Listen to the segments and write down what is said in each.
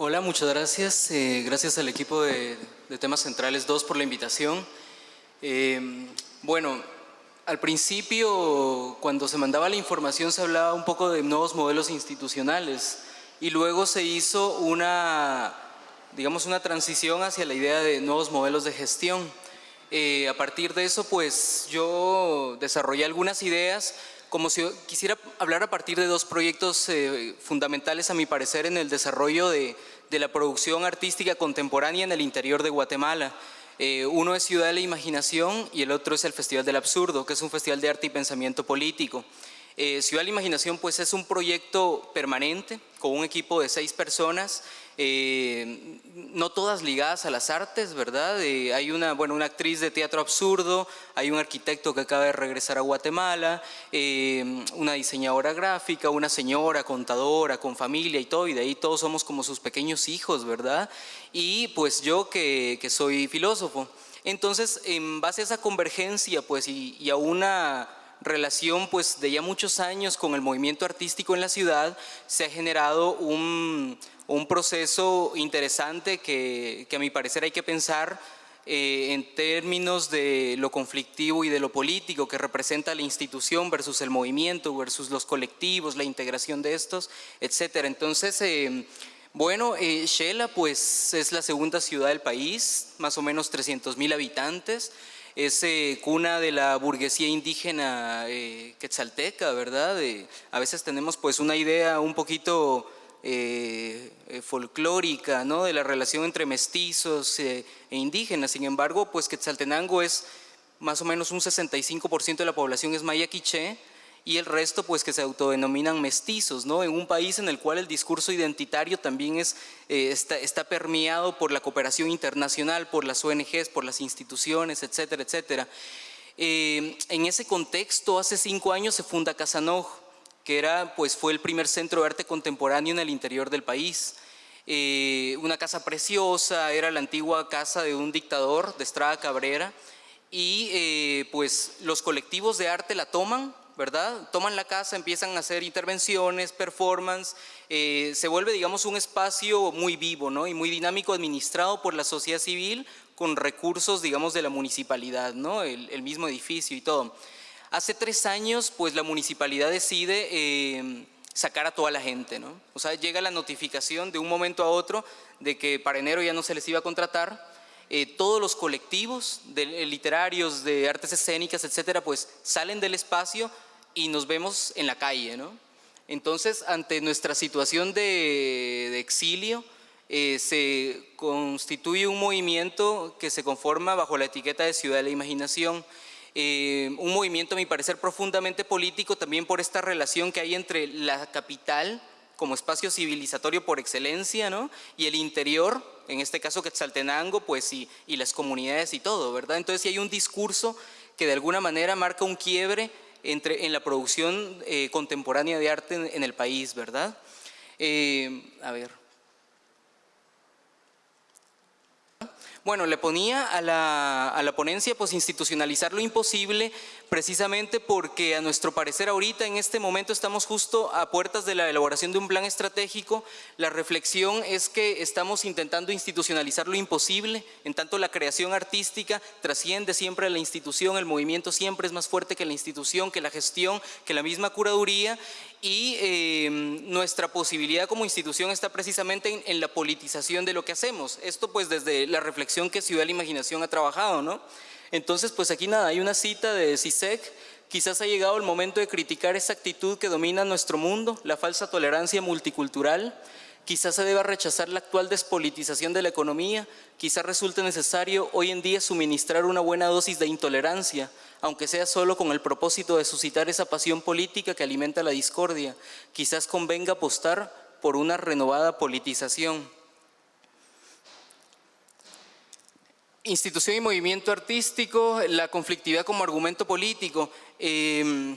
Hola, muchas gracias. Eh, gracias al equipo de, Temas Centrales 2 por la invitación. Eh, bueno, al principio, cuando se mandaba la información, se hablaba un poco de nuevos modelos institucionales y luego se hizo una, digamos, una transición hacia la idea de nuevos modelos de gestión. Eh, a partir de eso, pues yo desarrollé algunas ideas como si quisiera hablar a partir de dos proyectos eh, fundamentales a mi parecer en el desarrollo de, la producción artística contemporánea en el interior de Guatemala. Eh, uno es Ciudad de la Imaginación y el otro es el Festival del Absurdo, que es un festival de arte y pensamiento político. Eh, Ciudad de la Imaginación pues es un proyecto permanente con un equipo de seis personas, eh, no todas ligadas a las artes, ¿verdad? Eh, hay una, bueno, una actriz de teatro absurdo, hay un arquitecto que acaba de regresar a Guatemala, una diseñadora gráfica, una señora contadora con familia y todo, y de ahí todos somos como sus pequeños hijos, ¿verdad? Y pues yo que, soy filósofo. Entonces, en base a esa convergencia pues, y a una relación pues de ya muchos años con el movimiento artístico en la ciudad, se ha generado un, proceso interesante que, a mi parecer hay que pensar eh, en términos de lo conflictivo y de lo político que representa la institución versus el movimiento, versus los colectivos, la integración de estos, etc. Entonces, eh, bueno, eh, Shela pues es la segunda ciudad del país, más o menos 300 mil habitantes, es eh, cuna de la burguesía indígena eh, quetzalteca, ¿verdad? a veces tenemos pues una idea un poquito eh, folclórica, ¿no? De la relación entre mestizos e indígenas, sin embargo, pues Quetzaltenango es más o menos un 65% de la población es maya quiché, y el resto pues que se autodenominan mestizos, ¿no? En un país en el cual el discurso identitario también es, eh, está, permeado por la cooperación internacional, por las ONGs, por las instituciones, etcétera, etcétera. Eh, en ese contexto, hace cinco años se funda Casanoj, que era, pues, fue el primer centro de arte contemporáneo en el interior del país. Eh, una casa preciosa, era la antigua casa de un dictador, de Estrada Cabrera, y pues los colectivos de arte la toman ¿verdad? Toman la casa, empiezan a hacer intervenciones, performance, eh, se vuelve, digamos, un espacio muy vivo, ¿no? Y muy dinámico, administrado por la sociedad civil con recursos, digamos, de la municipalidad, ¿no? El, mismo edificio y todo. Hace tres años, pues, la municipalidad decide eh, sacar a toda la gente, ¿no? O sea, llega la notificación de un momento a otro de que para enero ya no se les iba a contratar, eh, todos los colectivos de, literarios, de artes escénicas, etcétera, pues salen del espacio y nos vemos en la calle, ¿no? Entonces, ante nuestra situación de, exilio, eh, se constituye un movimiento que se conforma bajo la etiqueta de Ciudad de la Imaginación, eh, un movimiento a mi parecer profundamente político también por esta relación que hay entre la capital como espacio civilizatorio por excelencia, ¿no? Y el interior, en este caso Quetzaltenango, pues y, y las comunidades y todo, ¿verdad? Entonces si hay un discurso que de alguna manera marca un quiebre entre, en la producción eh, contemporánea de arte en, el país, ¿verdad? Eh, a ver. Bueno, le ponía a la, a la, ponencia pues institucionalizar lo imposible precisamente porque a nuestro parecer ahorita en este momento estamos justo a puertas de la elaboración de un plan estratégico. La reflexión es que estamos intentando institucionalizar lo imposible, en tanto la creación artística trasciende siempre a la institución, el movimiento siempre es más fuerte que la institución, que la gestión, que la misma curaduría y eh, nuestra posibilidad como institución está precisamente en, la politización de lo que hacemos. Esto pues desde la reflexión que Ciudad de la Imaginación ha trabajado, ¿no? Entonces pues aquí nada, hay una cita de CISEC, quizás ha llegado el momento de criticar esa actitud que domina nuestro mundo, la falsa tolerancia multicultural, Quizás se deba rechazar la actual despolitización de la economía, quizás resulte necesario hoy en día suministrar una buena dosis de intolerancia, aunque sea solo con el propósito de suscitar esa pasión política que alimenta la discordia. Quizás convenga apostar por una renovada politización. Institución y movimiento artístico, la conflictividad como argumento político. Eh,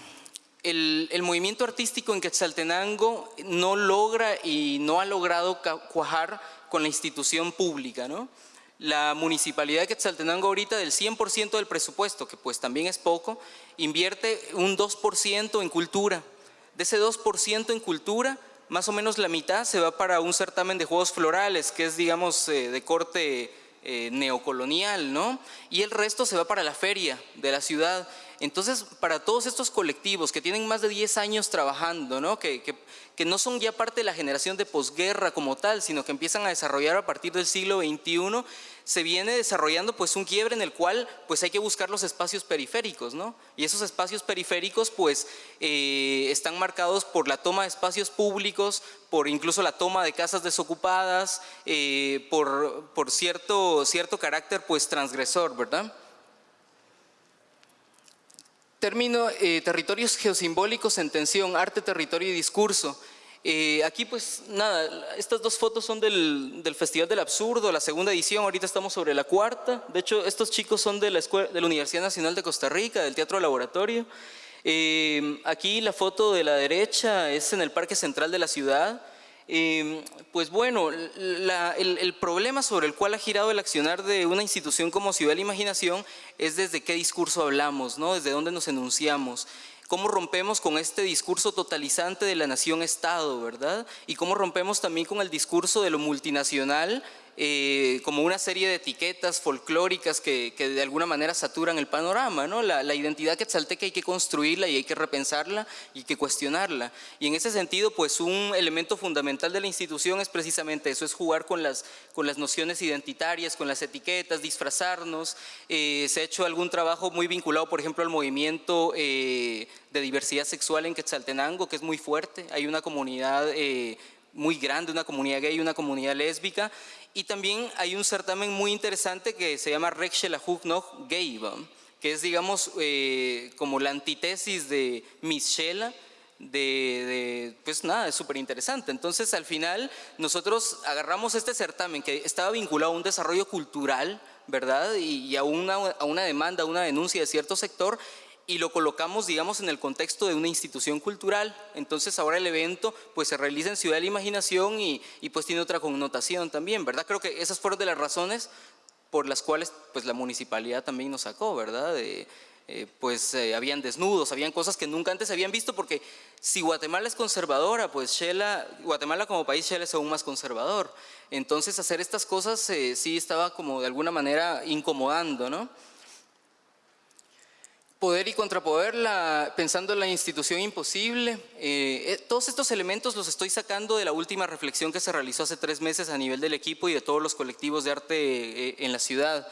el, movimiento artístico en Quetzaltenango no logra y no ha logrado cuajar con la institución pública, ¿no? La municipalidad de Quetzaltenango ahorita del 100% del presupuesto, que pues también es poco, invierte un 2% en cultura. De ese 2% en cultura, más o menos la mitad se va para un certamen de juegos florales, que es, digamos, eh, de corte eh, neocolonial, ¿no? Y el resto se va para la feria de la ciudad. Entonces, para todos estos colectivos que tienen más de 10 años trabajando, ¿no? Que, que, que no son ya parte de la generación de posguerra como tal, sino que empiezan a desarrollar a partir del siglo XXI, se viene desarrollando pues un quiebre en el cual pues hay que buscar los espacios periféricos, ¿no? Y esos espacios periféricos pues eh, están marcados por la toma de espacios públicos, por incluso la toma de casas desocupadas, eh, por, por cierto, cierto carácter pues transgresor, ¿verdad? Término, eh, territorios geosimbólicos en tensión, arte, territorio y discurso. Eh, aquí pues nada, estas dos fotos son del, del, Festival del Absurdo, la segunda edición, ahorita estamos sobre la cuarta. De hecho, estos chicos son de la, escuela, de la Universidad Nacional de Costa Rica, del Teatro Laboratorio. Eh, aquí la foto de la derecha es en el Parque Central de la ciudad. Eh, pues bueno, la, el, el, problema sobre el cual ha girado el accionar de una institución como Ciudad de la Imaginación es desde qué discurso hablamos, ¿no? desde dónde nos enunciamos cómo rompemos con este discurso totalizante de la nación-estado, ¿verdad? Y cómo rompemos también con el discurso de lo multinacional eh, como una serie de etiquetas folclóricas que, que, de alguna manera saturan el panorama, ¿no? La, la identidad quetzalteca hay que construirla y hay que repensarla y hay que cuestionarla. Y en ese sentido, pues un elemento fundamental de la institución es precisamente eso, es jugar con las, con las nociones identitarias, con las etiquetas, disfrazarnos. Eh, se ha hecho algún trabajo muy vinculado, por ejemplo, al movimiento eh, de diversidad sexual en Quetzaltenango, que es muy fuerte. Hay una comunidad eh, muy grande, una comunidad gay, una comunidad lésbica, y también hay un certamen muy interesante que se llama Rexhelahuk noch Gay, que es, digamos, eh, como la antítesis de Miss Shela, de, de, pues nada, es súper interesante. Entonces, al final, nosotros agarramos este certamen que estaba vinculado a un desarrollo cultural, ¿verdad? Y, y a, una, a una demanda, a una denuncia de cierto sector, y lo colocamos, digamos, en el contexto de una institución cultural. Entonces ahora el evento pues se realiza en Ciudad de la Imaginación y, pues tiene otra connotación también, ¿verdad? Creo que esas fueron de las razones por las cuales pues la municipalidad también nos sacó, ¿verdad? Eh, pues eh, habían desnudos, habían cosas que nunca antes habían visto porque si Guatemala es conservadora, pues Shela, Guatemala como país Shela es aún más conservador. Entonces hacer estas cosas eh, sí estaba como de alguna manera incomodando, ¿no? Poder y contrapoder, la, pensando en la institución imposible. Eh, eh, todos estos elementos los estoy sacando de la última reflexión que se realizó hace tres meses a nivel del equipo y de todos los colectivos de arte eh, en la ciudad.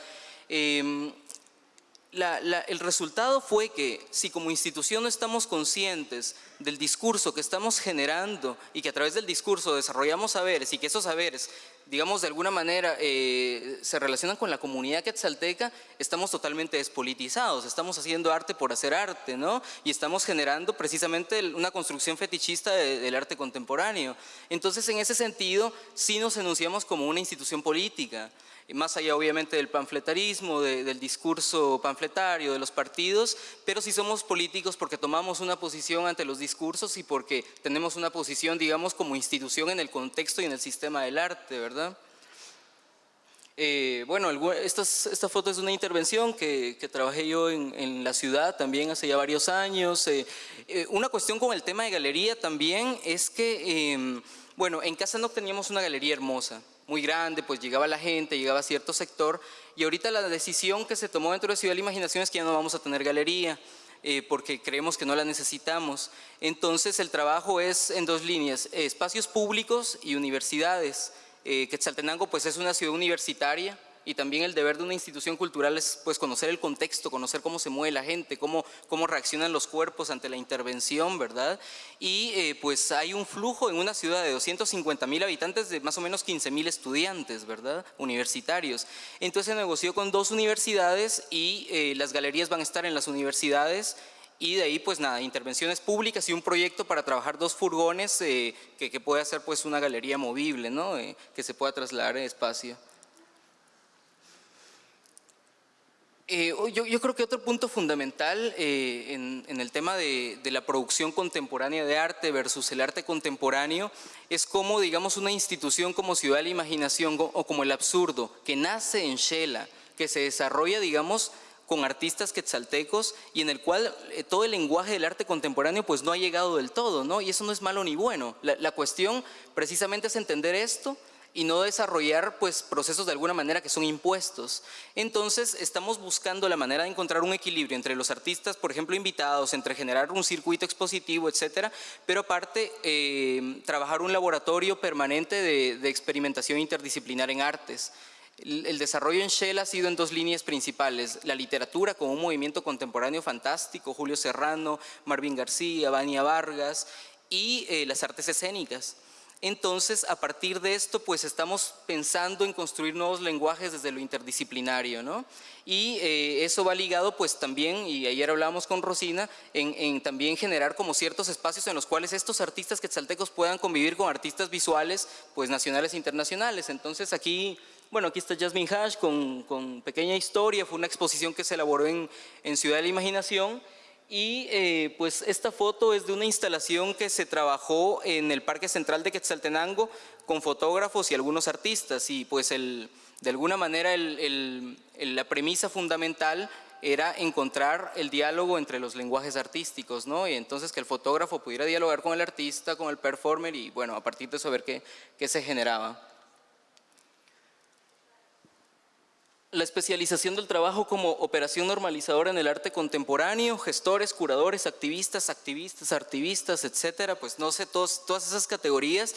El resultado fue que si como institución no estamos conscientes del discurso que estamos generando y que a través del discurso desarrollamos saberes y que esos saberes, digamos de alguna manera, eh, se relacionan con la comunidad quetzalteca, estamos totalmente despolitizados, estamos haciendo arte por hacer arte, ¿no? Y estamos generando precisamente una construcción fetichista de, del arte contemporáneo. Entonces, en ese sentido, sí nos enunciamos como una institución política más allá obviamente del panfletarismo, de, del discurso panfletario, de los partidos, pero sí somos políticos porque tomamos una posición ante los discursos y porque tenemos una posición, digamos, como institución en el contexto y en el sistema del arte, ¿verdad? Eh, bueno, esta, esta, foto es una intervención que, trabajé yo en, en, la ciudad también hace ya varios años. Eh, eh, una cuestión con el tema de galería también es que, bueno, en casa no teníamos una galería hermosa, muy grande, pues llegaba la gente, llegaba a cierto sector y ahorita la decisión que se tomó dentro de Ciudad de la Imaginación es que ya no vamos a tener galería eh, porque creemos que no la necesitamos. Entonces el trabajo es en dos líneas, espacios públicos y universidades. Eh, Quetzaltenango pues es una ciudad universitaria, y también el deber de una institución cultural es pues conocer el contexto, conocer cómo se mueve la gente, cómo, cómo reaccionan los cuerpos ante la intervención, ¿verdad? Y eh, pues hay un flujo en una ciudad de 250 mil habitantes de más o menos 15 mil estudiantes, ¿verdad? Universitarios. Entonces se negoció con dos universidades y eh, las galerías van a estar en las universidades y de ahí pues nada, intervenciones públicas y un proyecto para trabajar dos furgones eh, que, que pueda ser pues una galería movible, ¿no? Que se pueda trasladar en espacio. Eh, yo, yo, creo que otro punto fundamental eh, en, el tema de, de, la producción contemporánea de arte versus el arte contemporáneo es cómo, digamos, una institución como Ciudad de la Imaginación o como el absurdo, que nace en Shela, que se desarrolla, digamos, con artistas quetzaltecos y en el cual eh, todo el lenguaje del arte contemporáneo pues no ha llegado del todo, ¿no? Y eso no es malo ni bueno. la cuestión precisamente es entender esto y no desarrollar pues, procesos de alguna manera que son impuestos. Entonces estamos buscando la manera de encontrar un equilibrio entre los artistas, por ejemplo, invitados, entre generar un circuito expositivo, etcétera, pero aparte eh, trabajar un laboratorio permanente de, experimentación interdisciplinar en artes. El, desarrollo en Shell ha sido en dos líneas principales, la literatura como un movimiento contemporáneo fantástico, Julio Serrano, Marvin García, Vania Vargas, y eh, las artes escénicas. Entonces, a partir de esto, pues estamos pensando en construir nuevos lenguajes desde lo interdisciplinario, ¿no? Y eh, eso va ligado, pues también, y ayer hablábamos con Rosina, en, también generar como ciertos espacios en los cuales estos artistas quetzaltecos puedan convivir con artistas visuales, pues nacionales e internacionales. Entonces aquí, bueno, aquí está Jasmine Hash con, Pequeña Historia, fue una exposición que se elaboró en, en Ciudad de la Imaginación, y eh, pues esta foto es de una instalación que se trabajó en el Parque Central de Quetzaltenango con fotógrafos y algunos artistas y pues el, de alguna manera la premisa fundamental era encontrar el diálogo entre los lenguajes artísticos, ¿no? Y entonces que el fotógrafo pudiera dialogar con el artista, con el performer y bueno, a partir de eso ver qué, qué se generaba. La especialización del trabajo como operación normalizadora en el arte contemporáneo, gestores, curadores, activistas, activistas, artivistas, etcétera, pues no sé, todas esas categorías,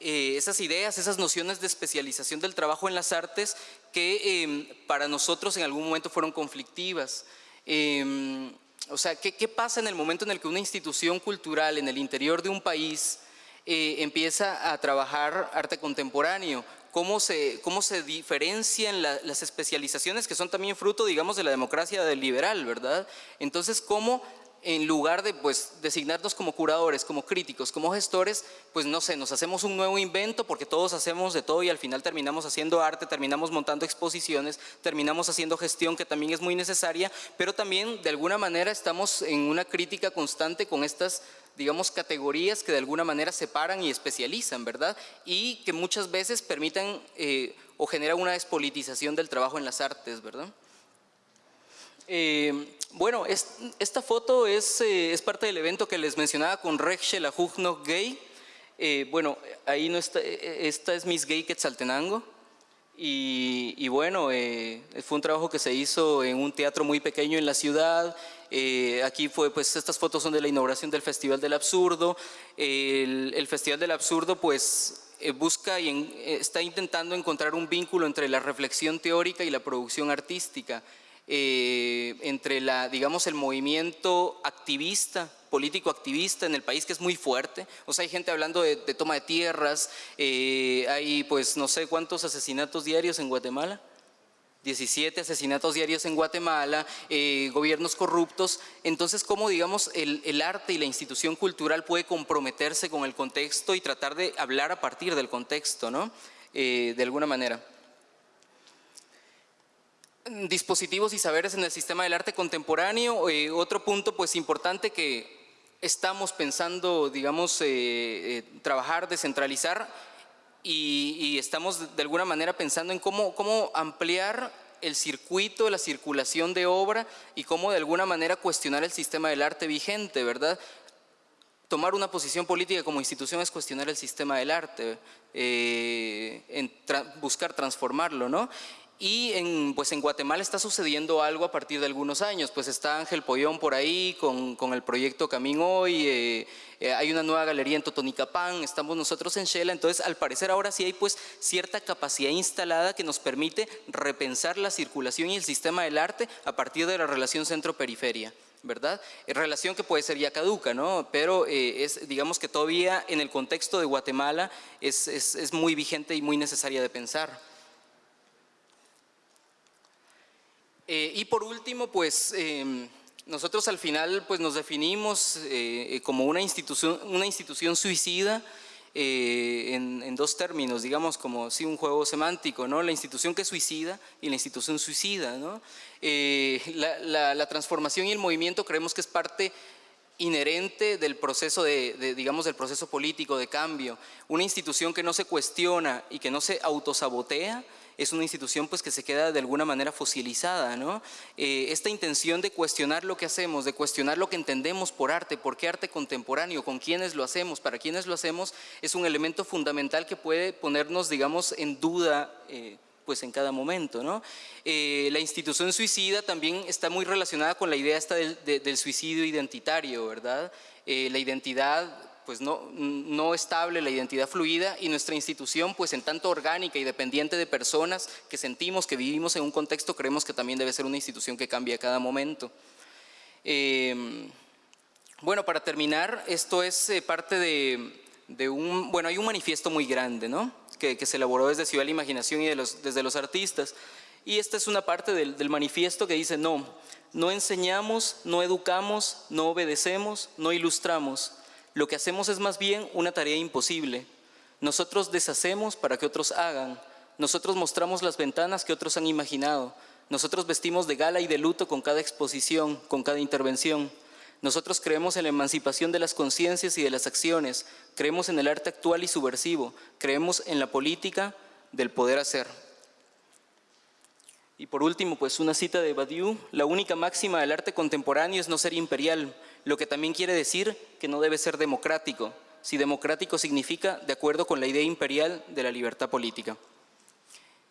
eh, esas ideas, esas nociones de especialización del trabajo en las artes que em, para nosotros en algún momento fueron conflictivas. Em, o sea, ¿qué, ¿qué, pasa en el momento en el que una institución cultural en el interior de un país eh, empieza a trabajar arte contemporáneo? Cómo se, cómo se diferencian las especializaciones que son también fruto, digamos, de la democracia liberal, ¿verdad? Entonces, cómo en lugar de pues, designarnos como curadores, como críticos, como gestores, pues no sé, nos hacemos un nuevo invento porque todos hacemos de todo y al final terminamos haciendo arte, terminamos montando exposiciones, terminamos haciendo gestión que también es muy necesaria, pero también de alguna manera estamos en una crítica constante con estas digamos, categorías que de alguna manera separan y especializan, ¿verdad? Y que muchas veces permitan eh, o generan una despolitización del trabajo en las artes, ¿verdad? Eh, bueno, esta foto es, eh, es, parte del evento que les mencionaba con Rexhe la Jugno Gay. bueno, ahí no está, esta es Miss Gay Quetzaltenango. Y, bueno, fue un trabajo que se hizo en un teatro muy pequeño en la ciudad, eh, aquí fue, pues estas fotos son de la inauguración del Festival del Absurdo. El, Festival del Absurdo pues eh, busca y eh, está intentando encontrar un vínculo entre la reflexión teórica y la producción artística. Entre la, digamos, el movimiento activista, político activista en el país que es muy fuerte, o sea, hay gente hablando de, toma de tierras, hay pues no sé cuántos asesinatos diarios en Guatemala, 17 asesinatos diarios en Guatemala, eh, gobiernos corruptos, entonces cómo digamos el, arte y la institución cultural puede comprometerse con el contexto y tratar de hablar a partir del contexto, ¿no? Eh, de alguna manera. Dispositivos y saberes en el sistema del arte contemporáneo, eh, otro punto pues importante que estamos pensando, digamos, trabajar, descentralizar, y, estamos de alguna manera pensando en cómo, cómo ampliar el circuito, la circulación de obra y cómo de alguna manera cuestionar el sistema del arte vigente, ¿verdad? Tomar una posición política como institución es cuestionar el sistema del arte, eh, buscar transformarlo, ¿no? Y en, pues en Guatemala está sucediendo algo a partir de algunos años, pues está Ángel Pollón por ahí con, con el proyecto Camín Hoy, eh, eh, hay una nueva galería en Totonicapán, estamos nosotros en Shela, entonces al parecer ahora sí hay pues cierta capacidad instalada que nos permite repensar la circulación y el sistema del arte a partir de la relación centro-periferia. ¿verdad? Es relación que puede ser ya caduca, ¿no? Pero eh, es, digamos que todavía en el contexto de Guatemala es, es, es muy vigente y muy necesaria de pensar. Eh, y por último, pues em, nosotros al final pues nos definimos eh, eh, como una institución, una institución suicida en, dos términos, digamos como sí un juego semántico, ¿no? la institución que suicida y la institución suicida. ¿no? La, transformación y el movimiento creemos que es parte inherente del proceso de, digamos, del proceso político de cambio. Una institución que no se cuestiona y que no se autosabotea es una institución pues que se queda de alguna manera fosilizada, ¿no? Eh, esta intención de cuestionar lo que hacemos, de cuestionar lo que entendemos por arte, por qué arte contemporáneo, con quiénes lo hacemos, para quiénes lo hacemos, es un elemento fundamental que puede ponernos, digamos, en duda eh, pues en cada momento. ¿no? Eh, la institución suicida también está muy relacionada con la idea esta del, suicidio identitario, ¿verdad? la identidad pues no, no estable, la identidad fluida y nuestra institución pues en tanto orgánica y dependiente de personas que sentimos que vivimos en un contexto, creemos que también debe ser una institución que cambie a cada momento. Em, bueno, para terminar, esto es eh, parte de, un, bueno, hay un manifiesto muy grande, ¿no? Que, se elaboró desde Ciudad de la Imaginación y de los, desde los artistas. Y esta es una parte del, del manifiesto que dice, no, no enseñamos, no educamos, no obedecemos, no ilustramos, lo que hacemos es más bien una tarea imposible. Nosotros deshacemos para que otros hagan. Nosotros mostramos las ventanas que otros han imaginado. Nosotros vestimos de gala y de luto con cada exposición, con cada intervención. Nosotros creemos en la emancipación de las conciencias y de las acciones. Creemos en el arte actual y subversivo. Creemos en la política del poder hacer. Y por último, pues una cita de Badiou, la única máxima del arte contemporáneo es no ser imperial, lo que también quiere decir que no debe ser democrático, si democrático significa de acuerdo con la idea imperial de la libertad política.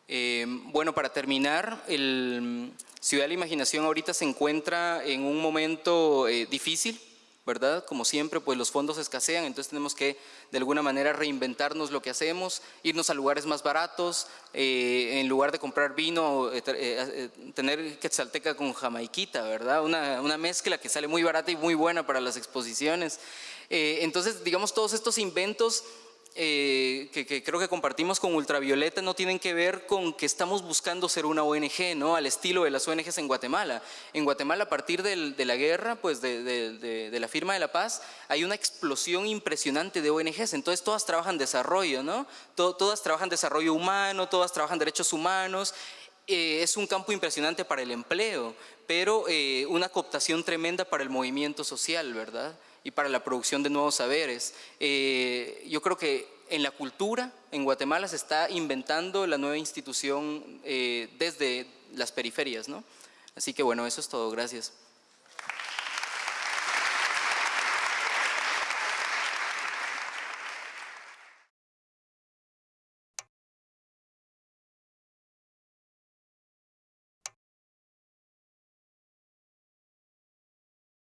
Eh, bueno, para terminar, Ciudad de la Imaginación ahorita se encuentra en un momento eh, difícil, ¿verdad? Como siempre, pues los fondos escasean, entonces tenemos que de alguna manera reinventarnos lo que hacemos, irnos a lugares más baratos, eh, en lugar de comprar vino, eh, eh, tener quetzalteca con jamaiquita, ¿verdad? Una, una, mezcla que sale muy barata y muy buena para las exposiciones. entonces, digamos, todos estos inventos eh, que, creo que compartimos con Ultravioleta no tienen que ver con que estamos buscando ser una ONG, ¿no? Al estilo de las ONGs en Guatemala. En Guatemala, a partir de la guerra, pues de, la firma de la paz, hay una explosión impresionante de ONGs. Entonces, todas trabajan desarrollo, ¿no? todas trabajan desarrollo humano, todas trabajan derechos humanos. Eh, es un campo impresionante para el empleo, pero eh, una cooptación tremenda para el movimiento social, ¿verdad? Y para la producción de nuevos saberes. Eh, yo creo que en la cultura, en Guatemala se está inventando la nueva institución eh, desde las periferias, ¿no? Así que bueno, eso es todo. Gracias.